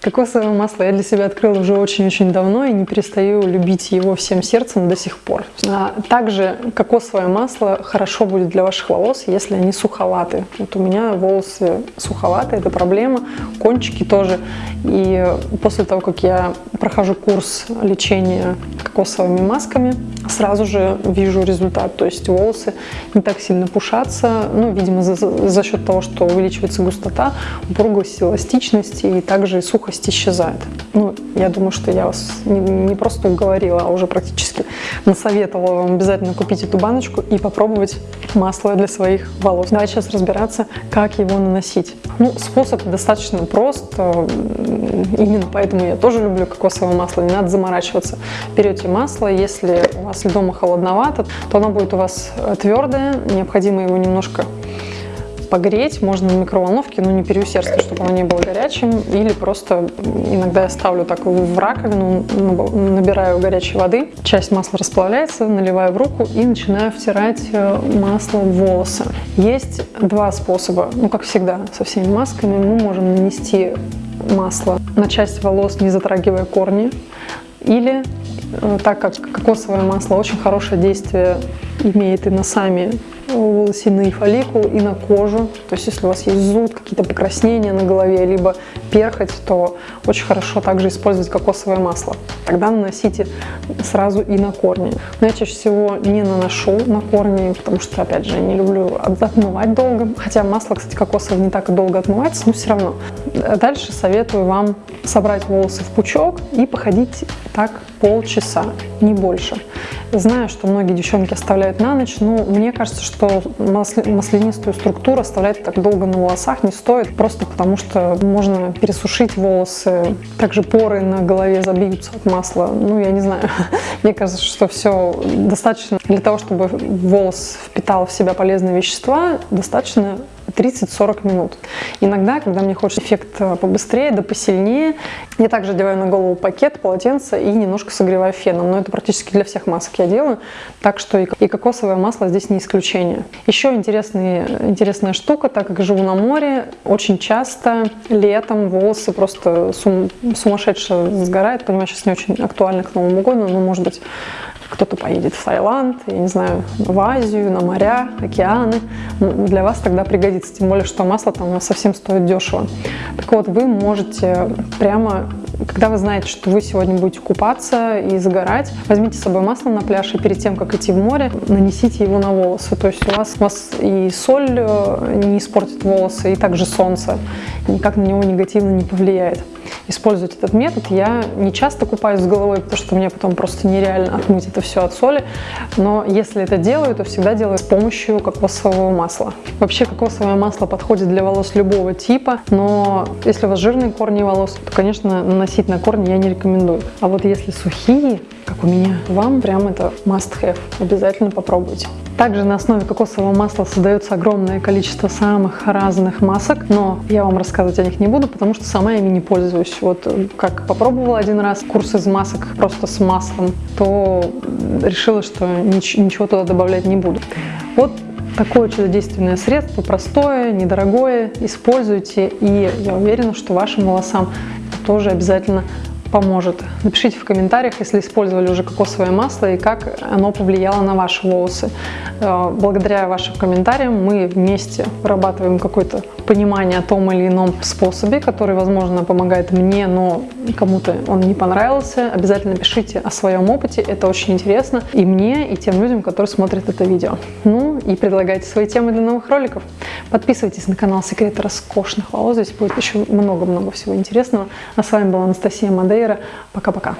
Кокосовое масло я для себя открыла уже очень-очень давно и не перестаю любить его всем сердцем до сих пор. А также кокосовое масло хорошо будет для ваших волос, если они суховаты. Вот у меня волосы суховаты, это проблема, кончики тоже. И после того, как я прохожу курс лечения кокосовыми масками, сразу же вижу результат. То есть волосы не так сильно пушатся, ну, видимо, за, за счет того, что увеличивается густота, упругость, эластичность и также сухость сухость исчезает. Ну, я думаю, что я вас не, не просто уговорила, а уже практически насоветовала вам обязательно купить эту баночку и попробовать масло для своих волос. Давайте сейчас разбираться, как его наносить. Ну, способ достаточно прост, именно поэтому я тоже люблю кокосовое масло, не надо заморачиваться. Берете масло, если у вас дома холодновато, то оно будет у вас твердое, необходимо его немножко погреть, можно на микроволновке, но не переусердствовать, чтобы оно не было горячим. Или просто иногда я ставлю так в раковину, набираю горячей воды, часть масла расплавляется, наливаю в руку и начинаю втирать э, масло в волосы. Есть два способа, ну как всегда со всеми масками, мы можем нанести масло на часть волос, не затрагивая корни, или э, так как кокосовое масло очень хорошее действие имеет и на сами волосяные фолликулы и на кожу. То есть если у вас есть зуд, какие-то покраснения на голове, либо перхоть, то очень хорошо также использовать кокосовое масло. Тогда наносите сразу и на корни. Но я чаще всего не наношу на корни, потому что, опять же, не люблю отмывать долго. Хотя масло, кстати, кокосовое не так долго отмывается, но все равно. Дальше советую вам собрать волосы в пучок и походить так полчаса, не больше. Знаю, что многие девчонки оставляют на ночь, но мне кажется, что маслянистую структуру оставлять так долго на волосах не стоит, просто потому что можно пересушить волосы, также поры на голове забьются от масла. Ну, я не знаю, мне кажется, что все достаточно для того, чтобы волос впитал в себя полезные вещества, достаточно 30-40 минут. Иногда, когда мне хочется эффект э, побыстрее, да посильнее, я также одеваю на голову пакет, полотенце и немножко согреваю феном. Но это практически для всех масок я делаю, так что и кокосовое масло здесь не исключение. Еще интересный, интересная штука, так как живу на море, очень часто летом волосы просто сум, сумасшедше сгорают. Понимаю, сейчас не очень актуально к Новому году, но может быть кто-то поедет в Таиланд, я не знаю, в Азию, на моря, океаны. Для вас тогда пригодится, тем более, что масло там совсем стоит дешево. Так вот, вы можете прямо, когда вы знаете, что вы сегодня будете купаться и загорать, возьмите с собой масло на пляж и перед тем, как идти в море, нанесите его на волосы. То есть у вас, у вас и соль э, не испортит волосы, и также солнце никак на него негативно не повлияет использовать этот метод. Я не часто купаюсь с головой, потому что мне потом просто нереально отмыть это все от соли. Но если это делаю, то всегда делаю с помощью кокосового масла. Вообще кокосовое масло подходит для волос любого типа, но если у вас жирные корни волос, то, конечно, наносить на корни я не рекомендую. А вот если сухие, как у меня, вам прям это must have. Обязательно попробуйте. Также на основе кокосового масла создается огромное количество самых разных масок, но я вам рассказывать о них не буду, потому что сама ими не пользуюсь. Вот как попробовала один раз курс из масок просто с маслом, то решила, что ничего туда добавлять не буду. Вот такое чудодейственное средство, простое, недорогое, используйте, и я уверена, что вашим волосам тоже обязательно поможет. Напишите в комментариях, если использовали уже кокосовое масло и как оно повлияло на ваши волосы. Э, благодаря вашим комментариям мы вместе вырабатываем какое-то понимание о том или ином способе, который, возможно, помогает мне, но кому-то он не понравился. Обязательно пишите о своем опыте, это очень интересно и мне, и тем людям, которые смотрят это видео. Ну и предлагайте свои темы для новых роликов. Подписывайтесь на канал Секреты роскошных волос, здесь будет еще много-много всего интересного. А с вами была Анастасия Мадейра. Пока-пока.